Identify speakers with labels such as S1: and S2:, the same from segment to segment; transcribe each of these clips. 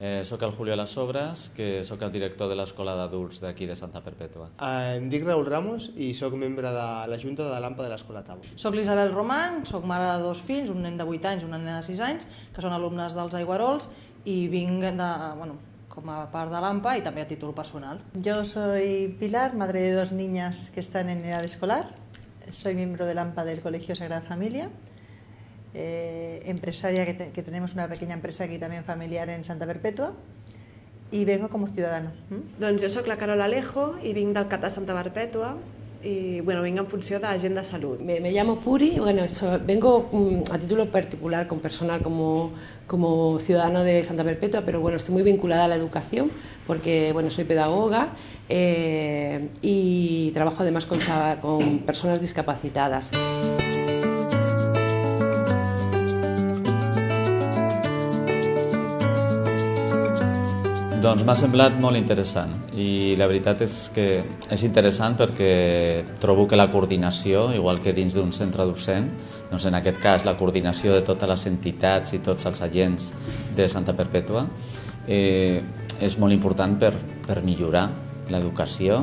S1: Eh, soc el Julio Las Sobres, que sóc el director de l'Escola d'Adults d'aquí de Santa Perpètua.
S2: Eh, em dic Raül Ramos i sóc membre de la Junta de l'AMPA de l'Escola Tau.
S3: Soc l'Isabel Roman, sóc mare de dos fills, un nen de 8 anys i una nena de 6 anys, que són alumnes dels Aiguarols i vinc de, bueno, com a part de l'AMPA i també a títol personal.
S4: Yo soy Pilar, madre de dos niñas que están en edad escolar. Soy miembro del AMPA del Colegio Sagrada Familia. Eh, empresaria, que, te, que, tenemos una pequeña empresa aquí también familiar en Santa Perpetua. Y vengo como ciudadano.
S5: ¿Mm? Doncs jo sóc la Carola Alejo i vinc del CAT de Santa Perpètua y bueno, vengo en función de Agenda Salud.
S6: Me, me llamo Puri, bueno, so, vengo um, a título particular, con personal, como, como ciudadano de Santa Perpetua, pero bueno, estoy muy vinculada a la educación porque bueno, soy pedagoga eh, y trabajo además con, con personas discapacitadas.
S1: Doncs m'ha semblat molt interessant i la veritat és que és interessant perquè trobo que la coordinació, igual que dins d'un centre docent, doncs en aquest cas la coordinació de totes les entitats i tots els agents de Santa Perpètua eh, és molt important per, per millorar l'educació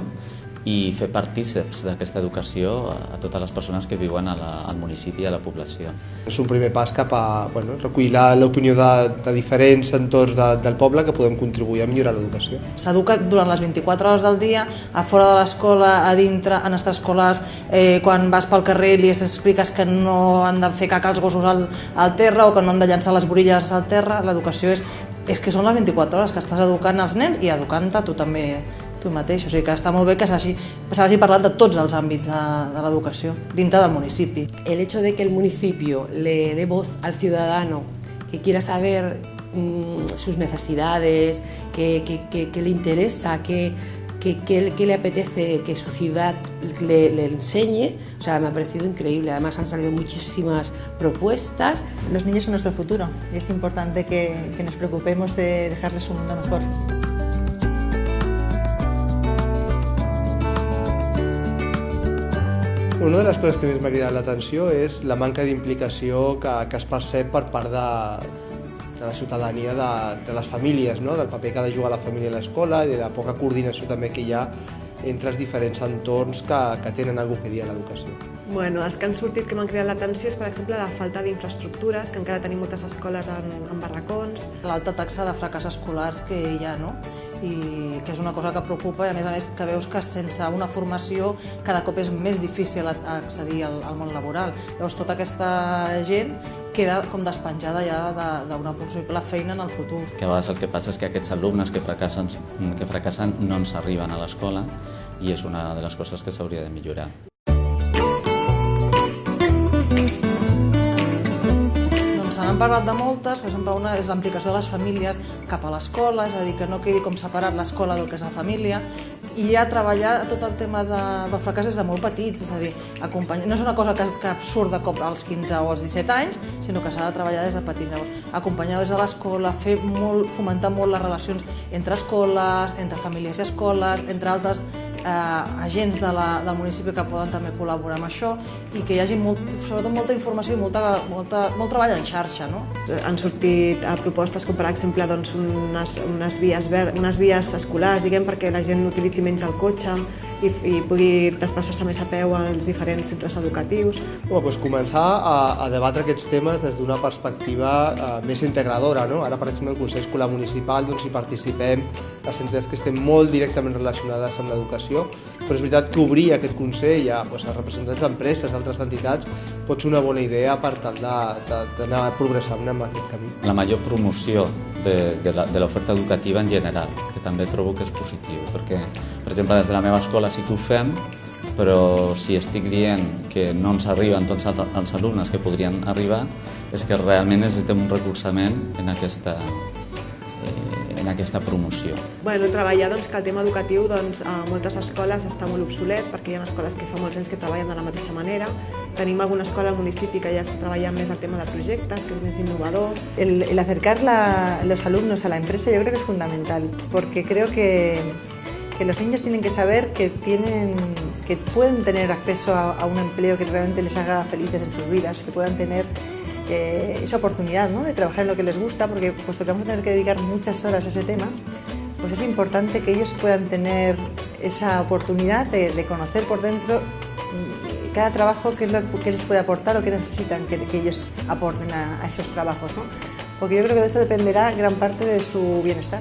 S1: i fer partíceps d'aquesta educació a totes les persones que viuen a la, al municipi i a la població.
S2: És un primer pas cap a bueno, recollir l'opinió de, de diferents entorns de, del poble que podem contribuir a millorar l'educació.
S3: S'educa durant les 24 hores del dia, a fora de l'escola, a dintre, en extraescolars, eh, quan vas pel carrer i li expliques que no han de fer caca els gossos al, al terra o que no han de llançar les borilles al terra, l'educació és, és que són les 24 hores que estàs educant els nens i educant-te tu també tu mateix. O sigui que està molt bé que s'hagi parlat de tots els àmbits de, de l'educació dintre del municipi.
S6: El hecho de que el municipio le dé voz al ciudadano que quiera saber mmm, sus necesidades, que, que, que, que le interesa, que, que, que, que, le apetece que su ciudad le, le, enseñe. O sea, me ha parecido increíble. Además han salido muchísimas propuestas.
S4: Los niños son nuestro futuro y es importante que, que nos preocupemos de dejarles un mundo mejor.
S2: Una de les coses que més m'ha cridat l'atenció és la manca d'implicació que, que es percep per part de, de la ciutadania, de, de les famílies, no? del paper que ha de jugar la família a l'escola i de la poca coordinació també que hi ha entre els diferents entorns que, que tenen alguna que dir a l'educació.
S5: Bueno, els que han sortit que m'han cridat l'atenció és, per exemple, la falta d'infraestructures, que encara tenim moltes escoles en, en barracons.
S3: L'alta taxa de fracàs escolar que hi ha, no? I que és una cosa que preocupa i a més a més que veus que sense una formació cada cop és més difícil accedir al, al món laboral. Llavors tota aquesta gent queda com despenjada ja d'una possible feina en el futur.
S1: Que a vegades el que passa és que aquests alumnes que fracassen, que fracassen no ens arriben a l'escola i és una de les coses que s'hauria de millorar.
S3: Parlat de moltes, per exemple, una és l'implicació de les famílies cap a l'escola, és a dir, que no quedi com separat l'escola del que és la família, i ja treballar tot el tema de, del fracàs des de molt petits, és a dir, acompanyar, no és una cosa que, que surt de cop als 15 o als 17 anys, sinó que s'ha de treballar des de petit. Acompanyar des de l'escola, fer molt, fomentar molt les relacions entre escoles, entre famílies i escoles, entre altres eh, agents de la, del municipi que poden també col·laborar amb això i que hi hagi molt, sobretot molta informació i molta, molta, molt treball en xarxa. No?
S5: Han sortit a propostes com per exemple doncs, unes, unes, vies ver, unes vies escolars diguem, perquè la gent utilitzi menys el cotxe i, i pugui desplaçar-se més a peu als diferents centres educatius.
S2: Bueno, doncs començar a, a debatre aquests temes des d'una perspectiva eh, més integradora. No? Ara, per exemple, el Consell Escolar Municipal doncs, hi participem les entitats que estem molt directament relacionades amb l'educació, però és veritat que obrir aquest Consell a, doncs, a representants d'empreses, d'altres entitats, pot ser una bona idea per tal d'anar progressant en aquest camí.
S1: La major promoció de, de l'oferta educativa en general, que també trobo que és positiu, perquè, per exemple, des de la meva escola sí que ho fem, però si estic dient que no ens arriben tots els alumnes que podrien arribar, és que realment necessitem un recolzament en aquesta, en aquesta promoció.
S5: Bueno, treballar doncs, que el tema educatiu doncs, a moltes escoles està molt obsolet perquè hi ha escoles que fa molts anys que treballen de la mateixa manera. Tenim alguna escola al municipi que ja està treballant més el tema de projectes, que és més innovador.
S4: El, el acercar la, los alumnos a la empresa yo creo que es fundamental porque creo que que los niños tienen que saber que, tienen, que pueden tener acceso a, a un empleo que realmente les haga felices en sus vidas, que puedan tener esa oportunidad ¿no? de trabajar en lo que les gusta, porque puesto que vamos a tener que dedicar muchas horas a ese tema, pues es importante que ellos puedan tener esa oportunidad de, conocer por dentro mm, cada trabajo, qué que les puede aportar o qué necesitan que, que ellos aporten a, a esos trabajos, ¿no? porque yo creo que de eso dependerá gran parte de su bienestar.